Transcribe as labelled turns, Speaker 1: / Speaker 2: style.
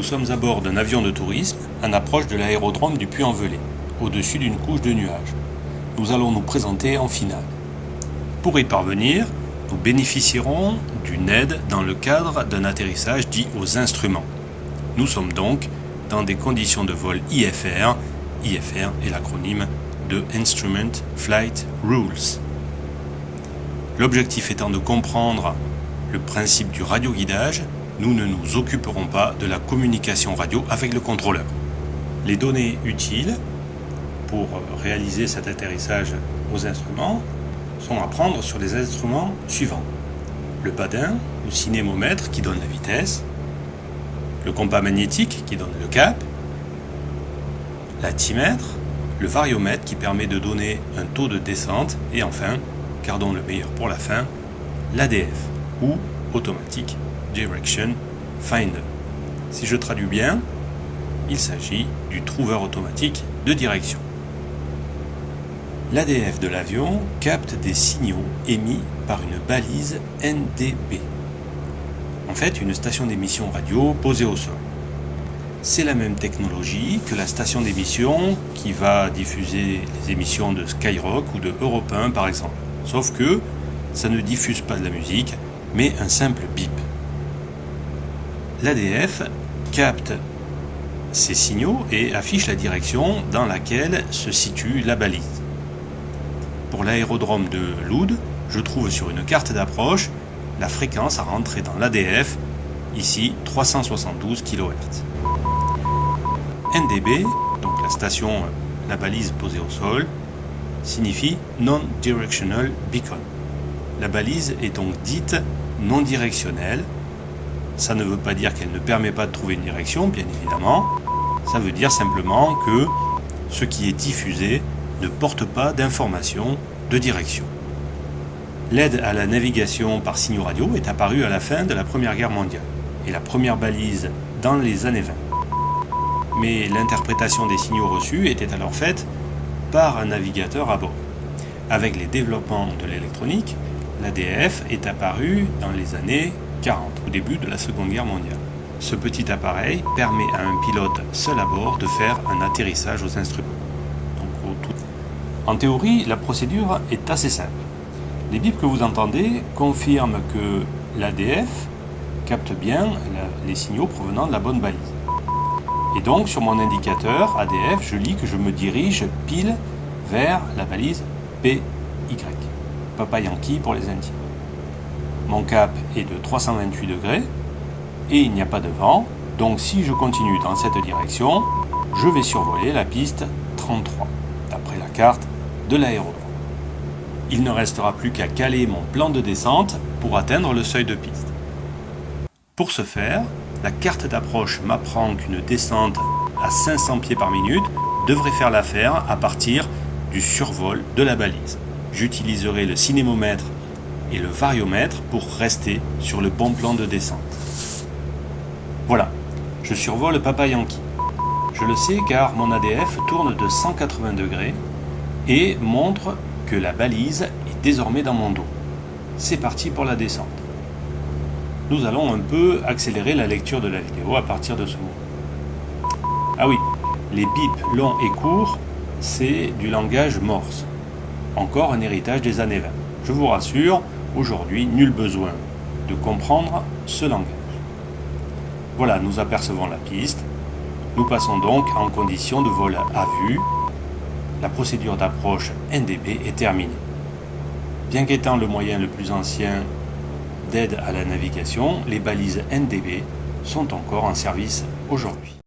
Speaker 1: Nous sommes à bord d'un avion de tourisme en approche de l'aérodrome du Puy-en-Velay, au-dessus d'une couche de nuages. Nous allons nous présenter en finale. Pour y parvenir, nous bénéficierons d'une aide dans le cadre d'un atterrissage dit aux instruments. Nous sommes donc dans des conditions de vol IFR. IFR est l'acronyme de Instrument Flight Rules. L'objectif étant de comprendre le principe du radioguidage, nous ne nous occuperons pas de la communication radio avec le contrôleur. Les données utiles pour réaliser cet atterrissage aux instruments sont à prendre sur les instruments suivants. Le badin, le cinémomètre qui donne la vitesse, le compas magnétique qui donne le cap, l'altimètre, le variomètre qui permet de donner un taux de descente et enfin, gardons le meilleur pour la fin, l'ADF ou Automatic Direction Finder. Si je traduis bien, il s'agit du trouveur automatique de direction. L'ADF de l'avion capte des signaux émis par une balise NDB. En fait, une station d'émission radio posée au sol. C'est la même technologie que la station d'émission qui va diffuser les émissions de Skyrock ou de Europe 1 par exemple. Sauf que ça ne diffuse pas de la musique, mais un simple bip. L'ADF capte ces signaux et affiche la direction dans laquelle se situe la balise. Pour l'aérodrome de Loud, je trouve sur une carte d'approche la fréquence à rentrer dans l'ADF, ici 372 kHz. NDB, donc la station, la balise posée au sol, signifie Non-Directional Beacon. La balise est donc dite non directionnelle. Ça ne veut pas dire qu'elle ne permet pas de trouver une direction, bien évidemment. Ça veut dire simplement que ce qui est diffusé ne porte pas d'information de direction. L'aide à la navigation par signaux radio est apparue à la fin de la Première Guerre mondiale et la première balise dans les années 20. Mais l'interprétation des signaux reçus était alors faite par un navigateur à bord. Avec les développements de l'électronique, l'ADF est apparu dans les années 40, au début de la Seconde Guerre mondiale. Ce petit appareil permet à un pilote seul à bord de faire un atterrissage aux instruments. En théorie, la procédure est assez simple. Les bips que vous entendez confirment que l'ADF capte bien les signaux provenant de la bonne balise. Et donc, sur mon indicateur ADF, je lis que je me dirige pile vers la balise PY. Papa Yankee pour les Indiens. Mon cap est de 328 degrés et il n'y a pas de vent. Donc si je continue dans cette direction, je vais survoler la piste 33, d'après la carte de l'aérodrome. Il ne restera plus qu'à caler mon plan de descente pour atteindre le seuil de piste. Pour ce faire, la carte d'approche m'apprend qu'une descente à 500 pieds par minute devrait faire l'affaire à partir du survol de la balise. J'utiliserai le cinémomètre et le variomètre pour rester sur le bon plan de descente. Voilà, je survole Papa Yankee. Je le sais car mon ADF tourne de 180 degrés et montre que la balise est désormais dans mon dos. C'est parti pour la descente. Nous allons un peu accélérer la lecture de la vidéo à partir de ce moment. Ah oui, les bips longs et courts, c'est du langage morse. Encore un héritage des années 20. Je vous rassure, aujourd'hui, nul besoin de comprendre ce langage. Voilà, nous apercevons la piste. Nous passons donc en condition de vol à vue la procédure d'approche NDB est terminée. Bien qu'étant le moyen le plus ancien d'aide à la navigation, les balises NDB sont encore en service aujourd'hui.